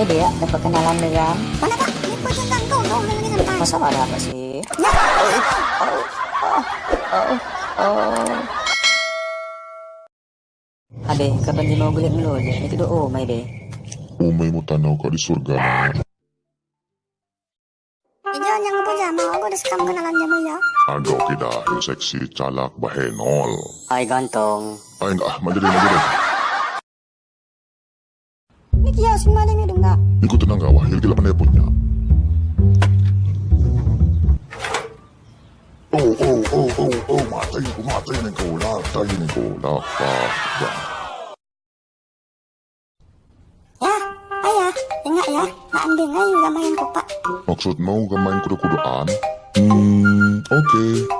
Hai Dea, ada perkenalan dengan Mana pak? Ini jangan kau kau lagi santai. Masa ada apa sih? Ya. Abe, kapan di mau gulit mulu aja? Itu doa, may be. Umay mo tanaw ka di surga na. Ijo jangan apa jam. Aku udah sekam kenalan jam ya. Ando kita seksi calak bahenol. Hai gantong. Ay nga, madali madali. Ini kia simbaling itu enggak. Ikut tenang gak wah, hilgila pa na niya. Oh, oh, oh, oh, oh, matay ko, matay na ko, latay na ko, lapak. Ya, ayah, dengar ya. Nak ambil ngai gamayan ko pak. Maksud mo, gamayin ko na kudaan? Hmm, okay.